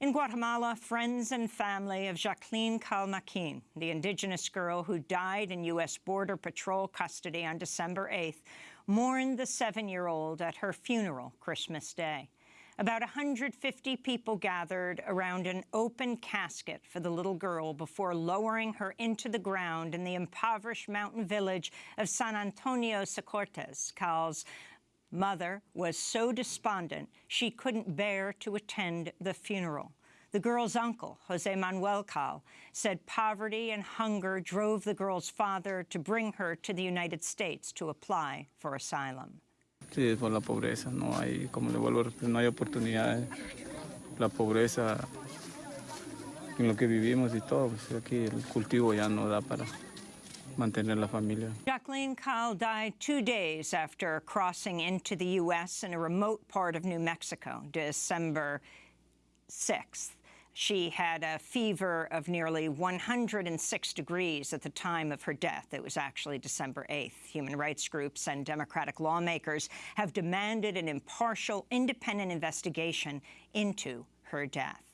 In Guatemala, friends and family of Jakelin Caal Maquin, the indigenous girl who died in U.S. Border Patrol custody on December 8th, mourned the seven-year-old at her funeral Christmas Day. About 150 people gathered around an open casket for the little girl before lowering her into the ground in the impoverished mountain village of San Antonio Secortez. Caal's mother was so despondent she couldn't bear to attend the funeral. The girl's uncle, Jose Manuel Caal, said poverty and hunger drove the girl's father to bring her to the United States to apply for asylum. Sí, por la pobreza, no hay, como no hay oportunidades. La pobreza en lo que vivimos y todo, aquí el cultivo ya no da para mantener la familia. Jakelin Caal died two days after crossing into the U.S. in a remote part of New Mexico, December 6th. She had a fever of nearly 106 degrees at the time of her death. It was actually December 8th. Human rights groups and Democratic lawmakers have demanded an impartial, independent investigation into her death.